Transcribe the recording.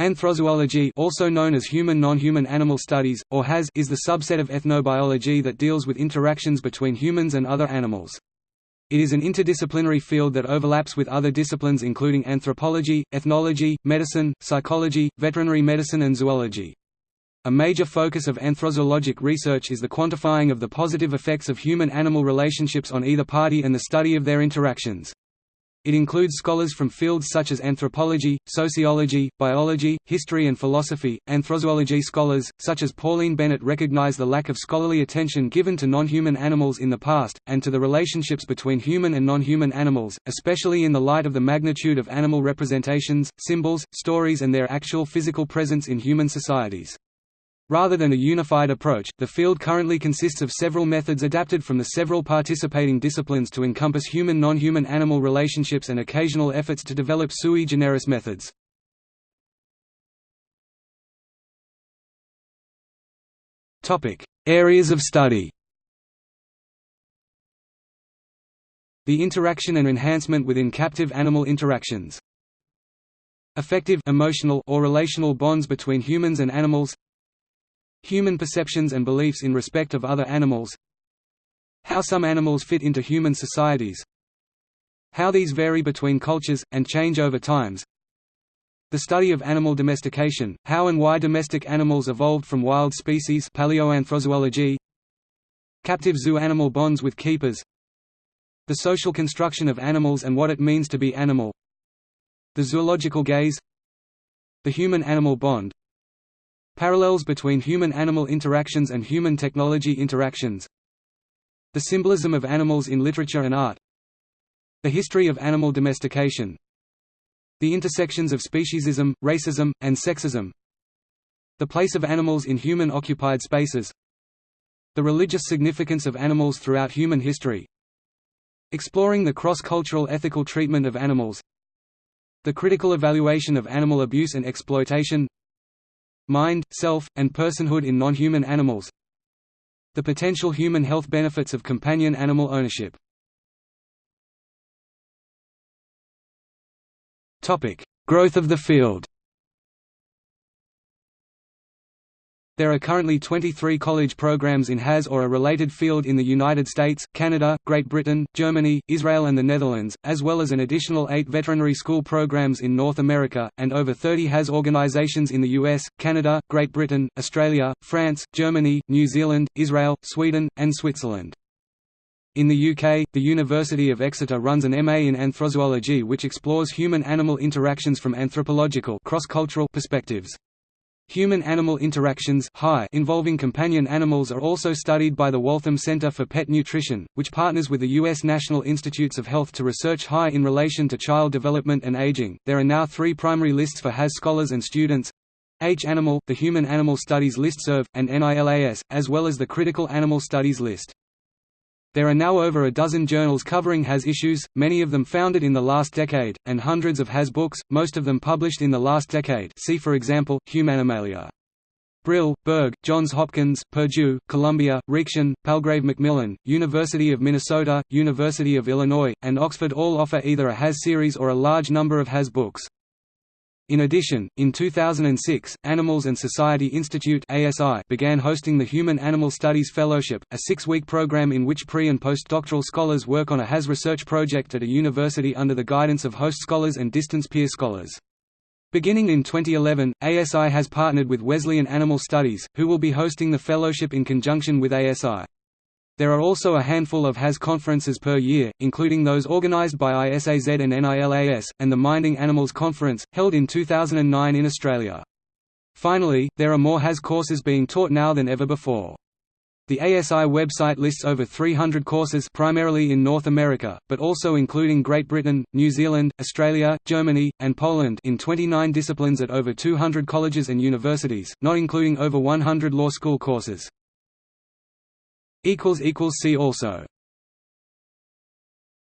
Anthrozoology also known as human non-human animal studies, or HAS is the subset of ethnobiology that deals with interactions between humans and other animals. It is an interdisciplinary field that overlaps with other disciplines including anthropology, ethnology, medicine, psychology, veterinary medicine and zoology. A major focus of anthrozoologic research is the quantifying of the positive effects of human-animal relationships on either party and the study of their interactions. It includes scholars from fields such as anthropology, sociology, biology, history and philosophy. Anthrozoology scholars, such as Pauline Bennett recognize the lack of scholarly attention given to non-human animals in the past, and to the relationships between human and non-human animals, especially in the light of the magnitude of animal representations, symbols, stories and their actual physical presence in human societies. Rather than a unified approach, the field currently consists of several methods adapted from the several participating disciplines to encompass human non-human animal relationships and occasional efforts to develop sui generis methods. Areas of study The interaction and enhancement within captive animal interactions. Affective emotional or relational bonds between humans and animals Human perceptions and beliefs in respect of other animals How some animals fit into human societies How these vary between cultures, and change over times The study of animal domestication, how and why domestic animals evolved from wild species paleoanthrozoology Captive zoo-animal bonds with keepers The social construction of animals and what it means to be animal The zoological gaze The human-animal bond Parallels between human-animal interactions and human technology interactions. The symbolism of animals in literature and art. The history of animal domestication. The intersections of speciesism, racism, and sexism. The place of animals in human-occupied spaces. The religious significance of animals throughout human history. Exploring the cross-cultural ethical treatment of animals. The critical evaluation of animal abuse and exploitation mind, self, and personhood in non-human animals. The potential human health benefits of companion animal ownership. Growth of the field There are currently 23 college programs in HAS or a related field in the United States, Canada, Great Britain, Germany, Israel and the Netherlands, as well as an additional eight veterinary school programs in North America, and over 30 HAS organizations in the US, Canada, Great Britain, Australia, France, Germany, New Zealand, Israel, Sweden, and Switzerland. In the UK, the University of Exeter runs an MA in Anthrozoology which explores human-animal interactions from anthropological cross-cultural perspectives. Human-animal interactions involving companion animals are also studied by the Waltham Center for Pet Nutrition, which partners with the U.S. National Institutes of Health to research HI in relation to child development and aging. There are now three primary lists for HAS scholars and students H Animal, the Human Animal Studies Listserv, and NILAS, as well as the Critical Animal Studies List. There are now over a dozen journals covering HAS issues, many of them founded in the last decade, and hundreds of HAS books, most of them published in the last decade see for example, Humanimalia. Brill, Berg, Johns Hopkins, Purdue, Columbia, Reaktion, Palgrave Macmillan, University of Minnesota, University of Illinois, and Oxford all offer either a HAS series or a large number of HAS books. In addition, in 2006, Animals and Society Institute began hosting the Human Animal Studies Fellowship, a six-week program in which pre- and postdoctoral scholars work on a HAS research project at a university under the guidance of host scholars and distance peer scholars. Beginning in 2011, ASI has partnered with Wesleyan Animal Studies, who will be hosting the fellowship in conjunction with ASI. There are also a handful of HAS conferences per year, including those organized by ISAZ and NILAS, and the Minding Animals Conference, held in 2009 in Australia. Finally, there are more HAS courses being taught now than ever before. The ASI website lists over 300 courses primarily in North America, but also including Great Britain, New Zealand, Australia, Germany, and Poland in 29 disciplines at over 200 colleges and universities, not including over 100 law school courses. See also